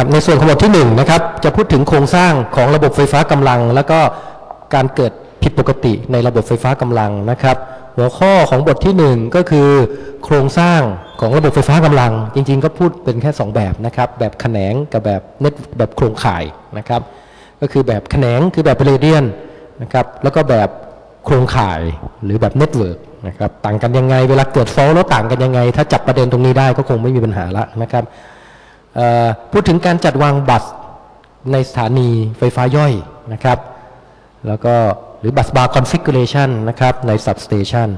ครับในส่วนของบทที่1นะครับจะพูดถึงโครงสร้างของระบบไฟฟ้ากำลัง แล้วก็การเกิดผิดปกติในระบบไฟฟ้ากำลังนะครับ หัวข้อของบทที่ 1 ก็คือ โครงสร้างของระบบไฟฟ้ากำลัง จริง ๆ ก็พูดเป็นแค่ 2 แบบนะครับ แบบแขนงกับแบบเน็ตแบบโครงข่ายนะครับ ก็คือแบบแขนงคือแบบ radial นะครับแล้วก็แบบโครงข่ายหรือแบบ network นะครับต่างกันยังไงเวลาเกิด fault แล้วต่างกันยังไง ถ้าจับประเด็นตรงนี้ได้ก็คงไม่มีปัญหาละนะครับ พูดถึงการจัดวางบัสในสถานีไฟฟ้าย่อยนะครับ แล้วก็หรือบัสบาร์คอนฟิก r a t i o n นะครับใน substation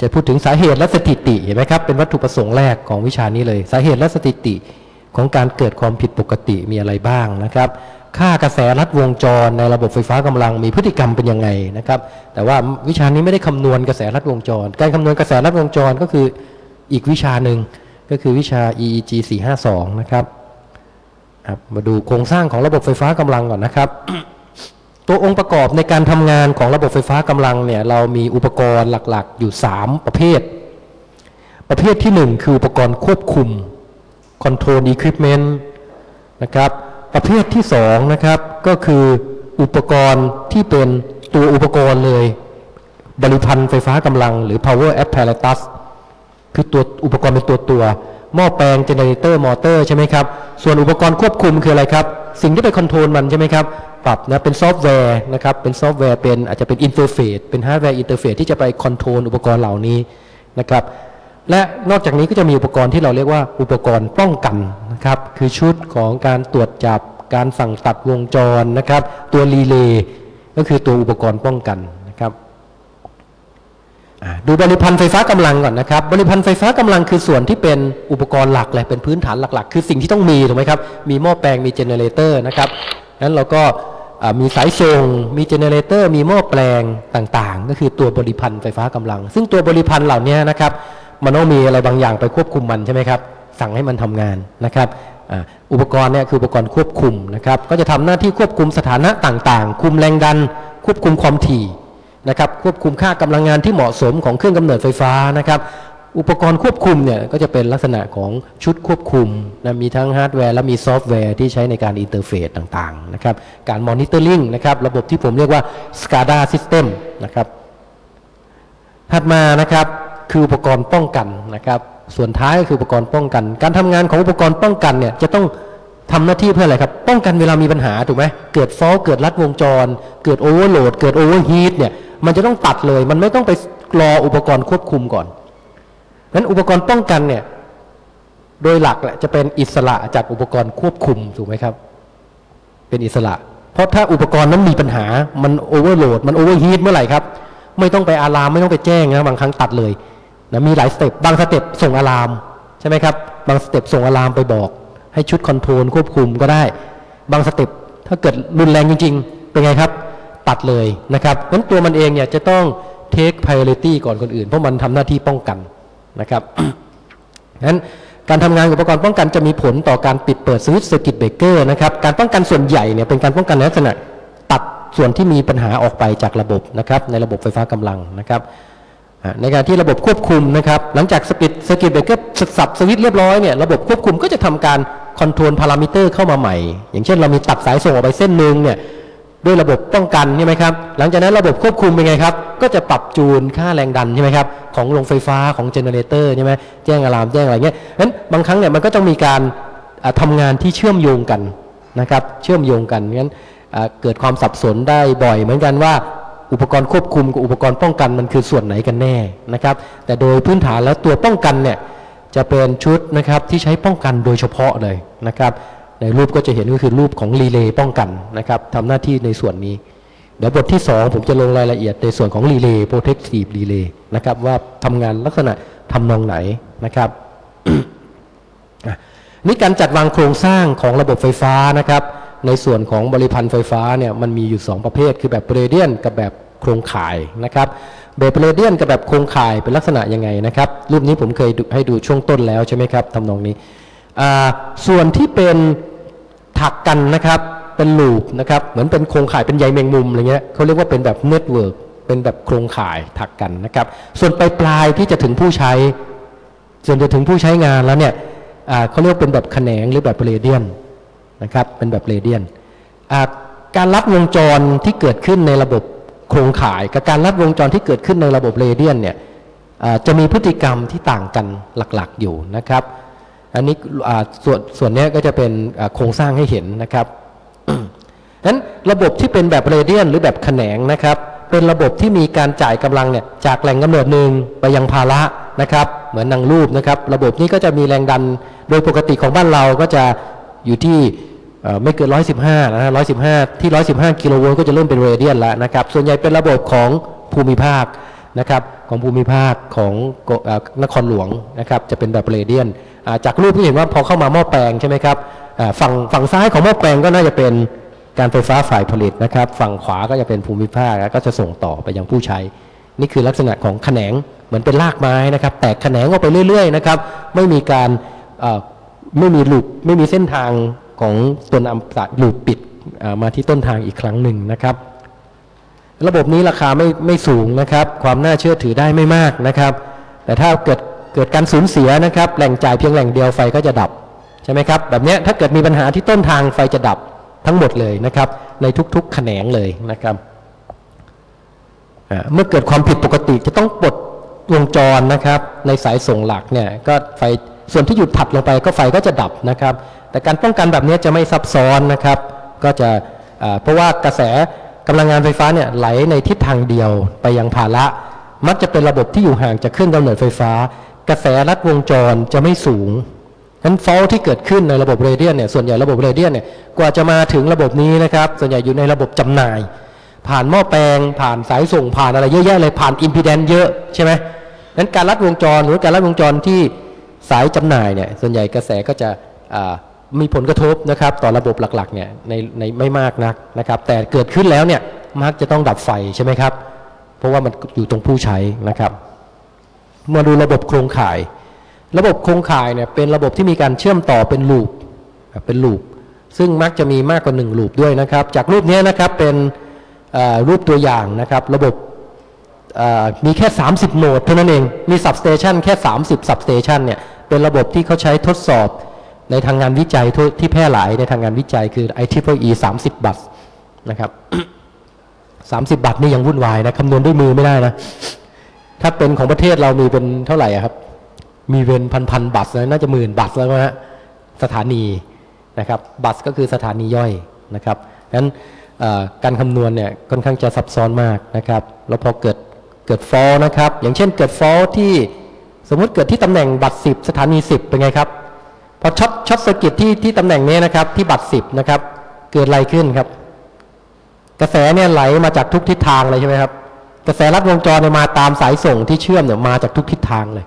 จะพูดถึงสาเหตุและสถิติเห็นไหมครับ เป็นวัตถุประสงค์แรกของวิชานี้เลย สาเหตุและสถิติของการเกิดความผิดปกติมีอะไรบ้างนะครับ ค่ากระแสรัดวงจรในระบบไฟฟ้ากำลังมีพฤติกรรมเป็นยังไงนะครับ แต่ว่าวิชานี้ไม่ได้คำนวณกระแสรัดวงจร การคำนวณกระแสรัดวงจรก็คืออีกวิชาหนึ่ง ก็คือวิชา EEG 452 นะครับครับมาดูโครงสร้างของระบบไฟฟ้ากำลังก่อนนะครับ ตัวองค์ประกอบในการทำงานของระบบไฟฟ้ากำลังเนี่ยเรามีอุปกรณ์หลักๆ อยู่ 3 ประเภท ประเภทที่ 1 คืออุปกรณ์ควบคุม Control Equipment นะครับ ประเภทที่ 2 นะครับ ก็คืออุปกรณ์ที่เป็นตัวอุปกรณ์เลย บริภัณฑ์ไฟฟ้ากำลังหรือ power apparatus คือตัวอุปกรณ์เป็นตัวตัวหม้อแปลง generator มอเตอร์ใช่ไหมครับ ส่วนอุปกรณ์ควบคุมคืออะไรครับ สิ่งที่ไป control มันใช่ไหมครับ ปรับนะเป็นซอฟต์แวร์นะครับ เป็นซอฟต์แวร์เป็นอาจจะเป็น interface เป็น hardware interface ที่จะไป control อุปกรณ์เหล่านี้นะครับ และนอกจากนี้ก็จะมีอุปกรณ์ที่เราเรียกว่าอุปกรณ์ป้องกันนะครับ คือชุดของการตรวจจับ การสั่งตัดวงจรนะครับ ตัวรีเลย์ก็คือตัวอุปกรณ์ป้องกัน ดูบริภัณฑ์ไฟฟ้ากำลังก่อนนะครับ บริภัณฑ์ไฟฟ้ากำลังคือส่วนที่เป็นอุปกรณ์หลักเลยเป็นพื้นฐานหลักๆ คือสิ่งที่ต้องมีถูกไหมครับ มีหม้อแปลงมี generator นะครับนั้นเราก็มีสายส่งมี generator มีหม้อแปลงต่างๆ ก็คือตัวบริภัณฑ์ไฟฟ้ากำลัง ซึ่งตัวบริภัณฑ์เหล่านี้นะครับมันต้องมีอะไรบางอย่างไปควบคุมมันใช่ไหมครับ สั่งให้มันทำงานนะครับอ,อุปกรณ์เนี่ยคืออุปกรณ์ควบคุมนะครับ ก็จะทำหน้าที่ควบคุมสถานะต่างๆ คุมแรงดัน ควบคุมความถี่ นะครับควบคุมค่ากำลังงานที่เหมาะสมของเครื่องกำเนิดไฟฟ้านะครับ อุปกรณ์ควบคุมเนี่ยก็จะเป็นลักษณะของชุดควบคุมนะมีทั้งฮาร์ดแวร์และมีซอฟต์แวร์ที่ใช้ในการ interface ต่างๆนะครับการ monitoring นะครับระบบที่ผมเรียกว่า SCADA System นะครับถัดมานะครับคืออุปกรณ์ป้องกันนะครับส่วนท้ายก็คืออุปกรณ์ป้องกัน การทำงานของอุปกรณ์ป้องกันเนี่ยจะต้องทำหน้าที่เพื่ออะไรครับ ป้องกันเวลามีปัญหาถูกไหมเกิด fault เกิดลัดวงจร เกิด overload เกิด overheat เนี่ย มันจะต้องตัดเลย มันไม่ต้องไปรออุปกรณ์ควบคุมก่อนนั้นอุปกรณ์ป้องกันเนี่ย โดยหลักแหละจะเป็นอิสระจากอุปกรณ์ควบคุมถูกไหมครับ เป็นอิสระ เพราะถ้าอุปกรณ์นั้นมีปัญหา มัน overload มัน overheat เมื่อไหร่ครับ ไม่ต้องไป alarm ไม่ต้องไปแจ้งนะบางครั้งตัดเลยนะมีหลาย step บาง step ส่ง alarm ใช่ไหมครับ บาง step ส่ง alarm ไปบอก ให้ชุด control ควบคุมก็ได้ บาง step ถ้าเกิดรุนแรงจริง ๆ เป็นไงครับ ตัดเลยนะครับงั้นตัวมันเองเนี่ยจะต้อง take priority ก่อนคนอื่น เพราะมันทำหน้าที่ป้องกันนะครับงั้นการทำงานอุปกรณ์ป้องกันจะมีผลต่อการปิดเปิดสวิตช์ circuit breaker นะครับ การป้องกันส่วนใหญ่เนี่ยเป็นการป้องกันในลักษณะตัดส่วนที่มีปัญหาออกไปจากระบบนะครับ ในระบบไฟฟ้ากำลังนะครับในการที่ระบบควบคุมนะครับ หลังจากสับปิด circuit breaker สับสวิตช์เรียบร้อยเนี่ยระบบควบคุมก็จะทำการ control parameter เข้ามาใหม่ อย่างเช่นเรามีตัดสายส่งออกไปเส้นหนึ่งเนี่ย ด้วยระบบป้องกันใช่ไหมครับ หลังจากนั้นระบบควบคุมเป็นไงครับ ก็จะปรับจูนค่าแรงดันใช่ไหมครับ ของโรงไฟฟ้าของ generator ใช่ไหมแจ้ง alarm แจ้งอะไรเงี้ยนั้นบางครั้งเนี่ยมันก็ต้องมีการทำงานที่เชื่อมโยงกันนะครับ เชื่อมโยงกันงั้นเกิดความสับสนได้บ่อยเหมือนกันว่าอุปกรณ์ควบคุมกับอุปกรณ์ป้องกันมันคือส่วนไหนกันแน่นะครับ แต่โดยพื้นฐานแล้วตัวป้องกันเนี่ยจะเป็นชุดนะครับที่ใช้ป้องกันโดยเฉพาะเลยนะครับ ในรูปก็จะเห็นก็คือรูปของรีเลย์ป้องกันนะครับทำหน้าที่ในส่วนนี้ เดี๋ยวบทที่ 2 ผมจะลงรายละเอียดในส่วนของรีเลย์ protective relay นะครับว่าทำงานลักษณะทำนองไหนนะครับนี่การจัดวางโครงสร้างของระบบไฟฟ้านะครับ ในส่วนของบริภัณฑ์ไฟฟ้าเนี่ยมันมีอยู่ 2 ประเภท คือแบบ radial กับแบบโครงข่ายนะครับแบบ radial กับแบบโครงข่ายเป็นลักษณะยังไงนะครับ รูปนี้ผมเคยให้ดูช่วงต้นแล้วใช่ไหมครับทำนองนี้ส่วนที่เป็น ถักกันนะครับ เป็น loop นะครับ เหมือนเป็นโครงข่ายเป็นใยแมงมุมอะไรเงี้ยเขาเรียกว่าเป็นแบบ networkเป็นแบบโครงข่ายถักกันนะครับ ส่วนปลายปลายที่จะถึงผู้ใช้ ส่วนจะถึงผู้ใช้งานแล้วเนี่ยเขาเรียกเป็นแบบแขนงหรือแบบเรเดียนนะครับ เป็นแบบเรเดียนการลัดวงจรที่เกิดขึ้นในระบบโครงข่าย กับการลัดวงจรที่เกิดขึ้นในระบบเรเดียนเนี่ยจะมีพฤติกรรมที่ต่างกันหลักๆอยู่นะครับ อันนี้ส่วนส่วนนี้ก็จะเป็นโครงสร้างให้เห็นนะครับนั้นระบบที่เป็นแบบเรเดียนหรือแบบแขนงนะครับ เป็นระบบที่มีการจ่ายกำลังเนี่ยจากแหล่งกำเนิดหนึ่งไปยังภาระนะครับ เหมือนนางรูปนะครับ ระบบนี้ก็จะมีแรงดันโดยปกติของบ้านเราก็จะอยู่ที่ไม่เกิน 115นะฮะ115 ที่ 115 กิโลโวลต์ก็จะเริ่มเป็นเรเดียนแล้วนะครับ ส่วนใหญ่เป็นระบบของภูมิภาคนะครับ ของภูมิภาคของอนครหลวงนะครับ จะเป็นแบบเรเดียน จากรูปที่เห็นว่าพอเข้ามาหม้อแปลงใช่ไหมครับฝั่งฝั่งซ้ายของหม้อแปลงก็น่าจะเป็นการไฟฟ้าฝ่ายผลิตนะครับ ฝั่งขวาก็จะเป็นภูมิภาคแล้วก็จะส่งต่อไปยังผู้ใช้ นี่คือลักษณะของแขนงเหมือนเป็นรากไม้นะครับ แตกแขนงออกไปเรื่อยๆนะครับ ไม่มีการไม่มีลูปไม่มีเส้นทางของตัวนำสายลูปปิดมาที่ต้นทางอีกครั้งหนึ่งนะครับ ระบบนี้ราคาไม่ไม่สูงนะครับ ความน่าเชื่อถือได้ไม่มากนะครับ แต่ถ้าเกิด เกิดการสูญเสียนะครับแหล่งจ่ายเพียงแหล่งเดียวไฟก็จะดับใช่ไหมครับแบบนี้ถ้าเกิดมีปัญหาที่ต้นทางไฟจะดับทั้งหมดเลยนะครับ ในทุกๆแขนงเลยนะครับเมื่อเกิดความผิดปกติจะต้องปลดวงจรนะครับ ในสายส่งหลักเนี่ยก็ไฟส่วนที่หยุดถัดลงไปก็ไฟก็จะดับนะครับ แต่การป้องกันแบบนี้จะไม่ซับซ้อนนะครับ ก็จะเพราะว่ากระแสกำลังงานไฟฟ้าเนี่ยไหลในทิศทางเดียวไปยังภาระมักจะเป็นระบบที่อยู่ห่างจากเครื่องกำเนิดไฟฟ้า กระแสลัดวงจรจะไม่สูงนั้นฟอลที่เกิดขึ้นในระบบเรเดียนเนี่ยส่วนใหญ่ระบบเรเดียนเนี่ยกว่าจะมาถึงระบบนี้นะครับ ส่วนใหญ่อยู่ในระบบจำหน่าย ผ่านหม้อแปลง ผ่านสายส่งผ่านอะไรเยอะแยะเลยผ่านอิมพีแดนเยอะใช่ไหมนั้นการลัดวงจรหรือการลัดวงจรที่สายจำหน่ายเนี่ยส่วนใหญ่กระแสก็จะมีผลกระทบนะครับ ต่อระบบหลักๆเนี่ยในในไม่มากนักนะครับ แต่เกิดขึ้นแล้วเนี่ยมักจะต้องดับไฟใช่ไหมครับ เพราะว่ามันอยู่ตรงผู้ใช้นะครับ มาดูระบบโครงข่าย ระบบโครงข่ายเนี่ยเป็นระบบที่มีการเชื่อมต่อเป็นลูปเป็นลูปซึ่งมักจะมีมากกว่า1ลูปด้วยนะครับ จากรูปนี้นะครับเป็นรูปตัวอย่างนะครับ ระบบมีแค่ 30 โหนดเท่านั้นเอง มี substation แค่ 30 substation เนี่ยเป็นระบบที่เขาใช้ทดสอบในทางงานวิจัยท,ที่แพร่หลายในทางงานวิจัยคือ IEEE 30 บัตนะครับ 30 บัตนี่ยังวุ่นวายนะคำนวณด้วยมือไม่ได้นะ ถ้าเป็นของประเทศเรามีเป็นเท่าไหร่ครับ มีเป็นพันพันๆบัตรเลยน่าจะหมื่นบัตรแล้วนะฮะสถานีนะครับ บัตรก็คือสถานีย่อยนะครับงั้นการคำนวณเนี่ยค่อนข้างจะซับซ้อนมากนะครับ แล้วพอเกิดเกิดฟอลนะครับ อย่างเช่นเกิดฟอลที่สมมุติเกิดที่ตำแหน่งบัตร 10 สถานี 10 เป็นไงครับ พอ short short circuit ที่ที่ตำแหน่งนี้นะครับที่บัตร 10 นะครับ เกิดอะไรขึ้นครับ กระแสเนี่ยไหลมาจากทุกทิศทางเลยใช่ไหมครับ กระแสลัดวงจรเนี่ยมาตามสายส่งที่เชื่อมเนี่ยมาจากทุกทิศทางเลย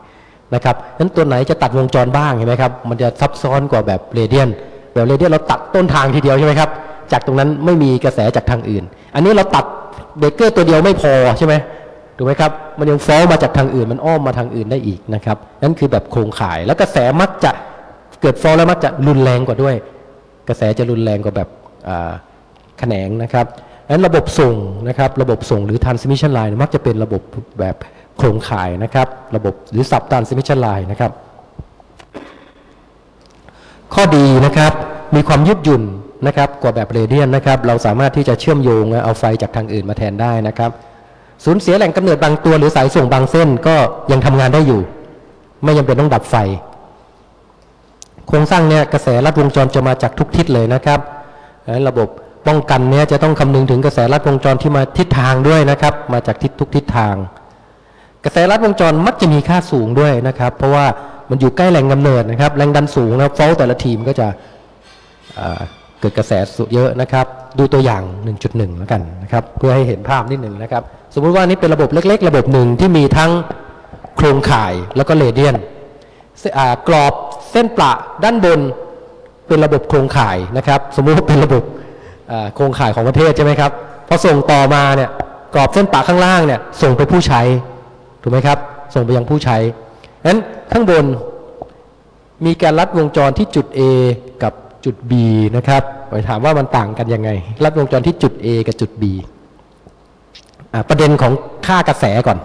นะครับนั้นตัวไหนจะตัดวงจรบ้างเห็นไหมครับ มันจะซับซ้อนกว่าแบบ radial แบบ radial เราตัดต้นทางทีเดียวใช่ไหมครับ จากตรงนั้นไม่มีกระแสจากทางอื่น อันนี้เราตัดเบเกอร์ตัวเดียวไม่พอใช่ไหมถูกไหมครับ มันยังฟ้อลมาจากทางอื่น มันอ้อมมาทางอื่นได้อีกนะครับ นั่นคือแบบโครงข่าย แล้วกระแสมักจะเกิดฟ้อลแล้วมักจะรุนแรงกว่าด้วย กระแสจะรุนแรงกว่าแบบแขนงนะครับ นั้นระบบส่งนะครับระบบส่งหรือ transmission line มักจะเป็นระบบแบบโครงข่ายนะครับระบบหรือ sub transmission line นะครับ ข้อดีนะครับมีความยืดหยุ่นนะครับกว่าแบบเรเดียนนะครับเราสามารถที่จะเชื่อมโยงเอาไฟจากทางอื่นมาแทนได้นะครับสูญเสียแหล่งกำเนิดบางตัวหรือสายส่งบางเส้นก็ยังทำงานได้อยู่ ไม่จำเป็นต้องดับไฟ โครงสร้างเนี่ยกระแสลัดวงจรจะมาจากทุกทิศเลยนะครับระบบ ป้องกันเนี่ยจะต้องคำนึงถึงกระแสลัดวงจรที่มาทิศทางด้วยนะครับ มาจากทิศทุกทิศทาง กระแสลัดวงจรมักจะมีค่าสูงด้วยนะครับ เพราะว่ามันอยู่ใกล้แหล่งกำเนิดนะครับแรงดันสูงนะครับฟอลแต่ละทีมก็จะเกิดกระแสสูงเยอะนะครับ ดูตัวอย่าง 1.1 แล้วกันนะครับ เพื่อให้เห็นภาพนิดหนึ่งนะครับ สมมุติว่านี่เป็นระบบเล็ก ๆ ระบบหนึ่งที่มีทั้งโครงข่ายแล้วก็เรเดียนกรอบเส้นประด้านบนเป็นระบบโครงข่ายนะครับ สมมุติว่าเป็นระบบ โครงข่ายของประเทศใช่ไหมครับพอส่งต่อมาเนี่ยกรอบเส้นประข้างล่างเนี่ยส่งไปผู้ใช้ถูกไหมครับส่งไปยังผู้ใช้นั้นข้างบนมีการลัดวงจรที่จุด A กับจุด B นะครับไปถามว่ามันต่างกันยังไง ลัดวงจรที่จุด A กับจุด B ประเด็นของค่ากระแสก่อน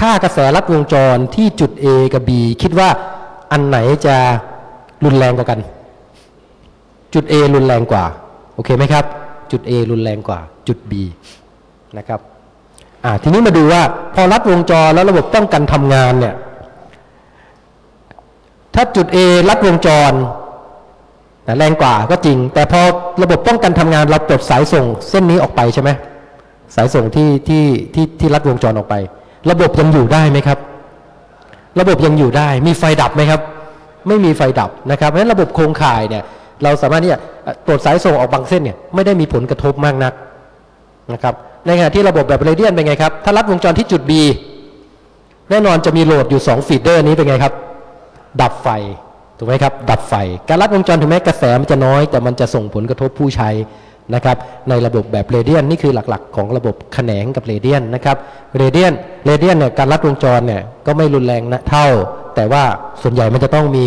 ค่ากระแสลัดวงจรที่จุด A กับ B คิดว่าอันไหนจะรุนแรงกว่ากัน จุด A รุนแรงกว่า อเคไหมครับ จุด A รุนแรงกว่าจุด B นะครับอ่าทีนี้มาดูว่าพอรัดวงจรแล้วระบบป้องกันทำงานเนี่ย ถ้าจุด A รัดวงจรนะแรงกว่าก็จริง แต่พอระบบป้องกันทำงานเราปลดสายส่งเส้นนี้ออกไปใช่ไหมสายส่งที่ที่ที่ที่รัดวงจรออกไป ระบบยังอยู่ได้ไหมครับ ระบบยังอยู่ได้ มีไฟดับไหมครับ ไม่มีไฟดับนะครับเพราะฉะนั้นระบบโครงข่ายเนี่ย เราสามารถที่จะ ปลดสายส่งออกบางเส้นเนี่ยไม่ได้มีผลกระทบมากนักนะครับในขณะที่ระบบแบบเรเดียนเป็นไงครับ ถ้ารัดวงจรที่จุด B แน่นอนจะมีโหลดอยู่ 2 ฟีดเดอร์นี้เป็นไงครับ ดับไฟถูกไหมครับ ดับไฟ การรัดวงจรถึงแม้กระแสมันจะน้อย แต่มันจะส่งผลกระทบผู้ใช้นะครับ ในระบบแบบเรเดียนนี่คือหลักๆ ของระบบแขนงกับเรเดียนนะครับเรเดียนเรเดียนเนี่ยการรัดวงจรเนี่ยก็ไม่รุนแรงนะเท่า แต่ว่าส่วนใหญ่มันจะต้องมี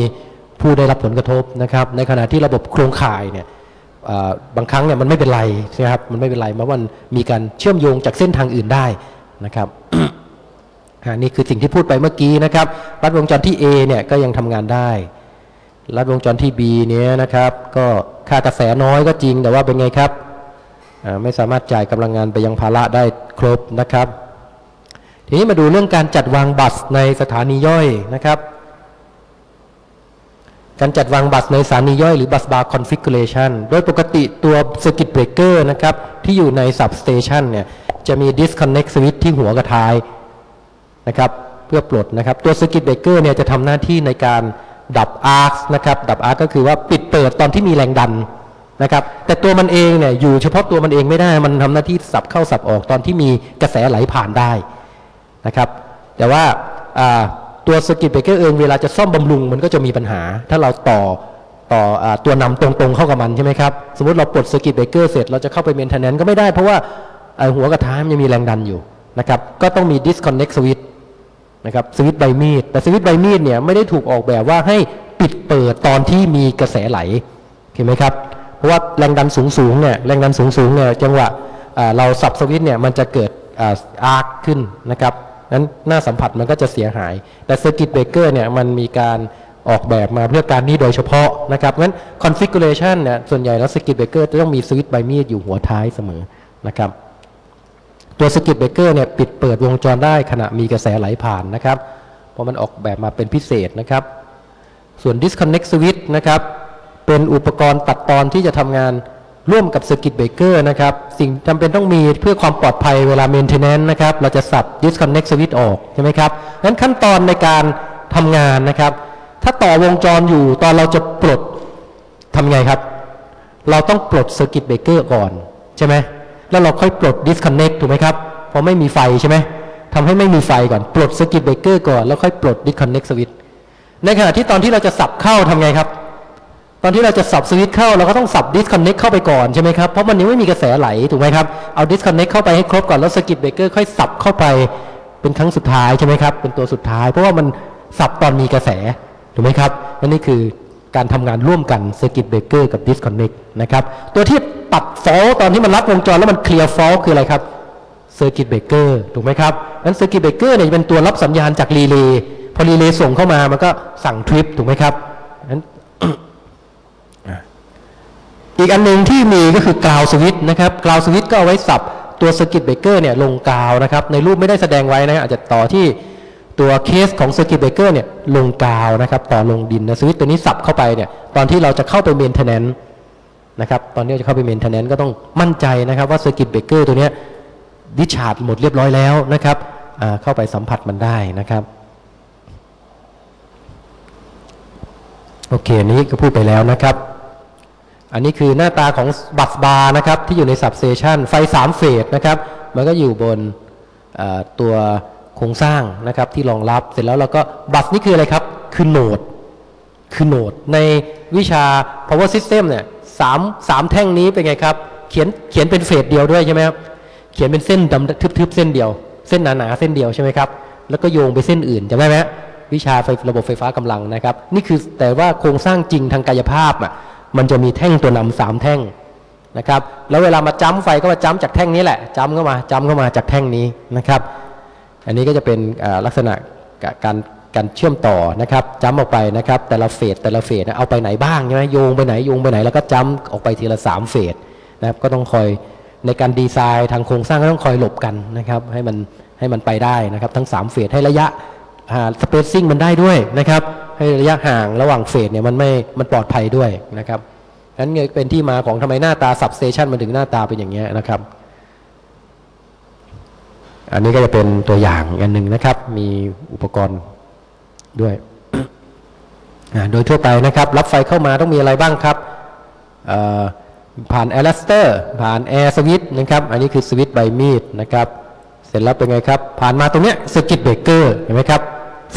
ผู้ได้รับผลกระทบนะครับ ในขณะที่ระบบโครงข่ายเนี่ยบางครั้งเนี่ยมันไม่เป็นไรนะครับมันไม่เป็นไรเพราะมันมีการเชื่อมโยงจากเส้นทางอื่นได้นะครับอ่านี่คือสิ่งที่พูดไปเมื่อกี้นะครับ ลัดวงจรที่ A เนี่ยก็ยังทำงานได้ ลัดวงจรที่ B เนี้ยนะครับ ก็ค่ากระแสน้อยก็จริงแต่ว่าเป็นไงครับไม่สามารถจ่ายกำลังงานไปยังภาระได้ครบนะครับ ทีนี้มาดูเรื่องการจัดวาง bus ในสถานีย่อยนะครับ การจัดวาง bus ในสถานีย่อยหรือบัสบาร์คอนฟิก r a t i o n โดยปกติตัวสกิ t เบรกเกอร์นะครับที่อยู่ใน substation เนี่ยจะมี disconnect switch ที่หัวกับท้ายนะครับเพื่อปลดนะครับตัวสกิ t เบรกเกอร์เนี่ยจะทำหน้าที่ในการดับ arc นะครับดับ arc ก็คือว่าปิดเปิดตอนที่มีแรงดันนะครับแต่ตัวมันเองเนี่ยอยู่เฉพาะตัวมันเองไม่ได้มันทำหน้าที่สับเข้าสับออกตอนที่มีกระแสไหลผ่านได้นะครับแต่ว่า ตัวสกิ t เบรกเกอร์เองเวลาจะซ่อมบำรุงมันก็จะมีปัญหา ถ้าเราต่อต่ออตัวนำตรงๆเข้ากับมันใช่ไหมครับ สมมติเราปลดสกิ t เบรกเกอร์เสร็จเราจะเข้าไปเมนเทนแนนก็ไม่ได้เพราะว่าหัวกระทามันยังมีแรงดันอยู่นะครับก็ต้องมี disconnect switch นะครับสวิตช์ใบมีดแต่สวิตช์ใบมีดเนี่ยไม่ได้ถูกออกแบบว่าให้ปิดเปิดตอนที่มีกระแสไหลเห็นไหมครับ เพราะว่าแรงดันสูงสูงๆเนี่ยแรงดันสูงสูงๆเนี่ยจังหวะเราสับสวิตช์เนี่ยมันจะเกิดอาร์คขึ้นนะครับ นั้นหน้าสัมผัสมันก็จะเสียหาย แต่ circuit breaker เนี่ยมันมีการออกแบบมาเพื่อการนี้โดยเฉพาะนะครับงั้นคอนฟิก r a t i o n เนี่ยส่วนใหญ่แล้ว circuit breaker จะต้องมีสวิตช์ใบมีดอยู่หัวท้ายเสมอนะครับ ตัว circuit breaker เนี่ยปิดเปิดวงจรได้ขณะมีกระแสไหลผ่านนะครับ เพราะมันออกแบบมาเป็นพิเศษนะครับ ส่วน disconnect switch นะครับ เป็นอุปกรณ์ตัดตอนที่จะทำงาน ร่วมกับ circuit breaker นะครับ สิ่งจำเป็นต้องมีเพื่อความปลอดภัยเวลา maintenance นะครับ เราจะสับ disconnect switch ออก ใช่ไหมครับงั้นขั้นตอนในการทำงานนะครับ ถ้าต่อวงจรอยู่ตอนเราจะปลดทำไงครับ เราต้องปลด circuit breaker ก่อน ใช่ไหมแล้วเราค่อยปลด disconnect ถูกไหมครับ เพราะไม่มีไฟใช่ไหมทำให้ไม่มีไฟก่อน ปลด circuit breaker ก่อน แล้วค่อยปลด disconnect switch ในขณะที่ตอนที่เราจะสับเข้าทำไงครับ ตอนที่เราจะสับสวิตช์เข้าเราก็ต้องสับ disconnect เข้าไปก่อนใช่ไหมครับ เพราะมันยังไม่มีกระแสไหลถูกไหมครับ เอา disconnect เข้าไปให้ครบก่อนแล้ว circuit breaker ค่อยสับเข้าไปเป็นครั้งสุดท้ายใช่ไหมครับเป็นตัวสุดท้าย เพราะว่ามันสับตอนมีกระแสถูกไหมครับและนี่คือการทำงานร่วมกัน circuit breaker กับ disconnect นะครับตัวที่ตัด fault ตอนที่มันรับวงจรแล้วมัน clear fault คืออะไรครับ circuit breaker ถูกไหมครับนั้น circuit breaker เนี่ยจะเป็นตัวรับสัญญาณจากรีเลย์พอรีเลย์ส่งเข้ามามันก็สั่งทริปถูกไหมครับนั้น อีกอันหนึ่งที่มีก็คือ ground switch นะครับ ground switch ก็เอาไว้สับตัว circuit breaker เนี่ยลง ground นะครับในรูปไม่ได้แสดงไว้นะอาจจะต่อที่ตัวเคสของ circuit breaker เนี่ยลง ground นะครับต่อลงดินนะสวิตช์ตัวนี้สับเข้าไปเนี่ยตอนที่เราจะเข้าไป maintenance นะครับตอนนี้จะเข้าไป maintenance ก็ต้องมั่นใจนะครับว่า circuit breaker ตัวนี้ดิชาร์จหมดเรียบร้อยแล้วนะครับเข้าไปสัมผัสมันได้นะครับโอเคอันนี้ก็พูดไปแล้วนะครับ อันนี้คือหน้าตาของบัสบาร์นะครับที่อยู่ในสับเซชันไฟ3เฟสนะครับมันก็อยู่บนตัวโครงสร้างนะครับที่รองรับเสร็จแล้วเราก็บัสนี่คืออะไรครับคือโหนดคือโหนดในวิชา power system เนี่ยสามสามแท่งนี้เป็นไงครับเขียนเขียนเป็นเฟสเดียวด้วยใช่ไหมครับเขียนเป็นเส้นดำทึบๆเส้นเดียว เส้นหนาๆเส้นเดียวใช่ไหมครับแล้วก็โยงไปเส้นอื่นจำได้ไหมวิชาไฟระบบไฟฟ้ากำลังนะครับ นี่คือแต่ว่าโครงสร้างจริงทางกายภาพอะ มันจะมีแท่งตัวนำสามแท่งนะครับ แล้วเวลามาจ้ำไฟก็มาจ้ำจากแท่งนี้แหละจ้ำเข้ามาจ้ำเข้ามาจากแท่งนี้นะครับ อันนี้ก็จะเป็นลักษณะการการเชื่อมต่อนะครับจ้ำออกไปนะครับ แต่ละเฟสแต่ละเฟสเอาไปไหนบ้างใช่ไหมโยงไปไหนโยงไปไหนแล้วก็จ้ำออกไปทีละสามเฟสนะครับก็ต้องคอยในการดีไซน์ทางโครงสร้างก็ต้องคอยหลบกันนะครับ ให้มันให้มันไปได้นะครับ ทั้ง3เฟสให้ระยะ สเปซซิ่งมันได้ด้วยนะครับ ให้ระยะห่างระหว่างเฟสเนี่ยมันไม่มันปลอดภัยด้วยนะครับนั้นเนี่ยเป็นที่มาของทำไมหน้าตาสับสเตชันมันถึงหน้าตาเป็นอย่างเงี้ยนะครับ อันนี้ก็จะเป็นตัวอย่างอันหนึ่งนะครับ มีอุปกรณ์ด้วยอ่าโดยทั่วไปนะครับ รับไฟเข้ามาต้องมีอะไรบ้างครับผ่าน arrester ผ่าน air switch นะครับ อันนี้คือสวิตช์ใบมีดนะครับ เสร็จแล้วเป็นไงครับ ผ่านมาตรงเนี้ย circuit breaker เห็นไหมครับ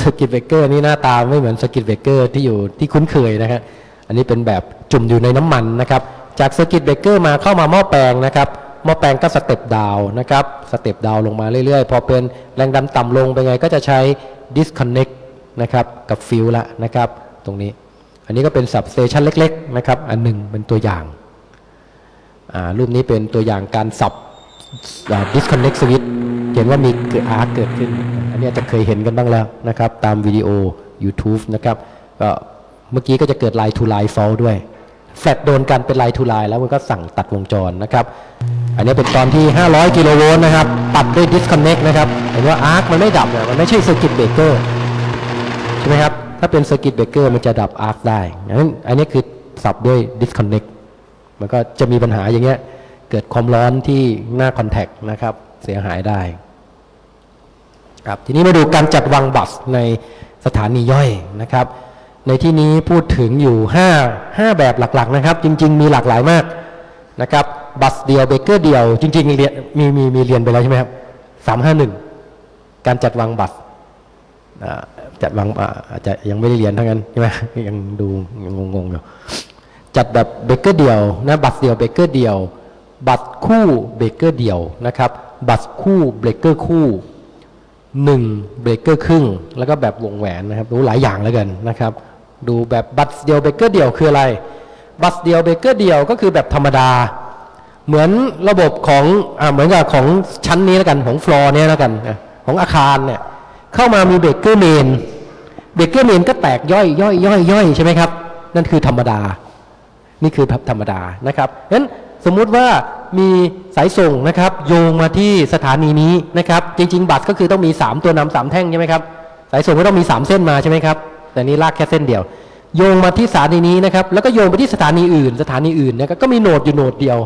circuit breaker นี่หน้าตาไม่เหมือน circuit breaker ที่อยู่ที่คุ้นเคยนะครับอันนี้เป็นแบบจุ่มอยู่ในน้ำมันนะครับ จาก circuit breaker มาเข้ามาหม้อแปลงนะครับหม้อแปลงก็ step down นะครับ step down ลงมาเรื่อยๆ พอเป็นแรงดันต่ำลงเป็นไงก็จะใช้ disconnect นะครับกับฟิวส์ละนะครับตรงนี้ อันนี้ก็เป็น substation เล็กๆนะครับอันหนึ่งเป็นตัวอย่างอ่ารูปนี้เป็นตัวอย่างการสับ disconnect switch เห็นว่ามีเกิดอาร์เกิดขึ้น อันนี้จะเคยเห็นกันบ้างแล้วนะครับ ตามวิดีโอ YouTube นะครับก็เมื่อกี้ก็จะเกิด line to line fault ด้วยแฟลชโดนกันเป็น line to line แล้วมันก็สั่งตัดวงจรนะครับ อันนี้เป็นตอนที่ 500 กิโลโวลต์นะครับ ตัดด้วย disconnect นะครับเห็นว่าอาร์คมันไม่ดับเนี่ยมันไม่ใช่ circuit breaker ใช่ไหมครับ ถ้าเป็น circuit breaker มันจะดับอาร์คได้งั้นอันนี้คือสับด้วย disconnect มันก็จะมีปัญหาอย่างเงี้ยเกิดความร้อนที่หน้าคอนแทคนะครับ เสียหายได้ ครับทีนี้มาดูการจัดวางบัสในสถานีย่อยนะครับ ในที่นี้พูดถึงอยู่ 5 5 แบบหลักๆนะครับ จริง ๆ มีหลากหลายมากนะครับบัสเดียวเบเกอร์เดียว จริงๆเรียนมีมีมีเรียนไปแล้วใช่ไหมครับ351การจัดวาง bus จัดวางอาจจะยังไม่ได้เรียนเท่านั้นใช่ไหมยังดูยังงงๆอยู่จัดแบบเบเกอร์เดียวนะ bus เดียวเบเกอร์เดียว bus คู่เบเกอร์เดียวนะครับ bus คู่เบเกอร์คู่ หนึ่งเบรกเกอร์ครึ่ง แล้วก็แบบวงแหวนนะครับรู้หลายอย่างแล้วกันนะครับ ดูแบบ bus เดียวเบรกเกอร์เดียวคืออะไร bus เดียวเบรกเกอร์เดียวก็คือแบบธรรมดา เหมือนระบบของอ่าเหมือนกับของชั้นนี้แล้วกันของฟลอร์เนี่ยแล้วกันของอาคารเนี่ยเข้ามามี breaker main breaker main ก็แตกย่อยย่อยย่อยย่อยใช่ไหมครับ นั่นคือธรรมดา นี่คือธรรมดานะครับงั้น สมมุติว่ามีสายส่งนะครับ โยงมาที่สถานีนี้นะครับ จริง ๆ บัตรก็คือต้องมี 3 ตัวนำสามแท่งใช่ไหมครับสายส่งก็ต้องมี 3 เส้นมาใช่ไหมครับแต่นี่ลากแค่เส้นเดียว โยงมาที่สถานีนี้นะครับ แล้วก็โยงไปที่สถานีอื่น สถานีอื่นนะครับก็มี node อยู่ node เดียว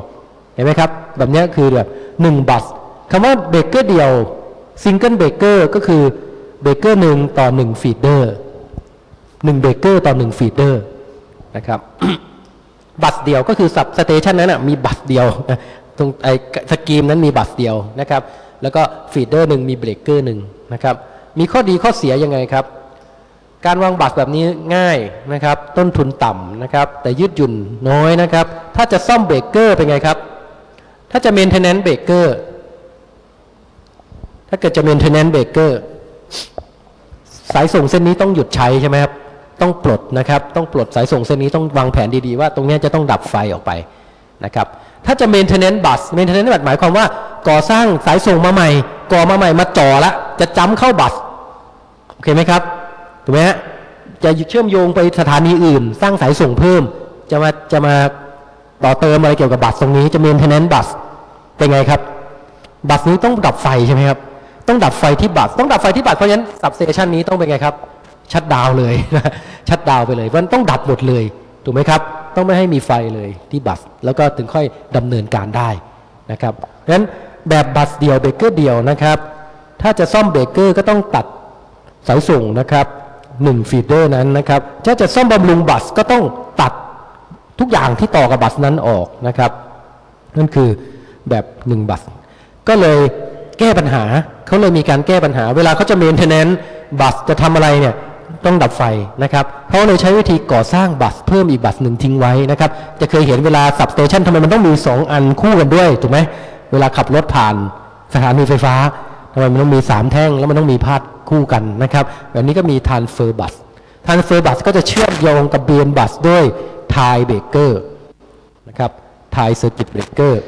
เห็นไหมครับแบบนี้คือแบบหนึ่ง bus คำว่าเบรกเกอร์เดียว single breaker ก็คือเบรกเกอร์หนึ่งต่อหนึ่ง feeder หนึ่งเบรกเกอร์ต่อหนึ่ง feeder นะครับ bus เดียวก็คือ substation นั้นนะมี bus เดียวตรงไอ้ scheme นั้นมี bus เดียวนะครับ แล้วก็ feeder หนึ่งมีเบรกเกอร์หนึ่งนะครับ มีข้อดีข้อเสียยังไงครับ การวางบัตรแบบนี้ง่ายนะครับ ต้นทุนต่ำนะครับ แต่ยืดหยุ่นน้อยนะครับ ถ้าจะซ่อมเบรกเกอร์เป็นไงครับ ถ้าจะ maintenance breaker ถ้าเกิดจะ maintenance breaker สายส่งเส้นนี้ต้องหยุดใช้ใช่ไหมครับ ต้องปลดนะครับ ต้องปลดสายส่งเส้นนี้ต้องวางแผนดีๆว่าตรงนี้จะต้องดับไฟออกไปนะครับ ถ้าจะ maintenance bus maintenance bus หมายความว่าก่อสร้างสายส่งมาใหม่ ก่อมาใหม่มาจ่อละ จะ jump เข้า bus โอเคไหมครับถูกไหมฮะจะเชื่อมโยงไปสถานีอื่น สร้างสายส่งเพิ่ม จะมาจะมาต่อเติมอะไรเกี่ยวกับ bus ตรงนี้จะ maintenance bus เป็นไงครับ bus นี้ต้องดับไฟใช่ไหมครับ ต้องดับไฟที่ bus ต้องดับไฟที่ bus เพราะฉะนั้น substation นี้ต้องเป็นไงครับ shutdown เลย shutdown ไปเลยมันต้องดับหมดเลยถูกไหมครับ ต้องไม่ให้มีไฟเลยที่ bus แล้วก็ถึงค่อยดำเนินการได้นะครับเพราะฉะนั้นแบบ bus เดียวเบเกอร์เดียวนะครับ ถ้าจะซ่อมเบเกอร์ก็ต้องตัดสายส่งนะครับหนึ่ง feeder นั้นนะครับถ้าจะซ่อมบำรุง bus ก็ต้องตัดทุกอย่างที่ต่อกับ bus นั้นออกนะครับ นั่นคือแบบหนึ่ง bus ก็เลยแก้ปัญหาเขาเลยมีการแก้ปัญหา เวลาเขาจะ maintenance bus จะทำอะไรเนี่ย ต้องดับไฟนะครับเขาเลยใช้วิธีก่อสร้าง bus เพิ่มอีก bus หนึ่งทิ้งไว้นะครับจะเคยเห็นเวลา substation ทำไมมันต้องมี 2 อันคู่กันด้วยถูกไหมเวลาขับรถผ่านสถานีไฟฟ้าทำไมมันต้องมี 3 แท่งแล้วมันต้องมีพาดคู่กันนะครับแบบนี้ก็มี transfer bus transfer bus ก็จะเชื่อมโยงกับ main bus ด้วย tie breaker นะครับ tie circuit breaker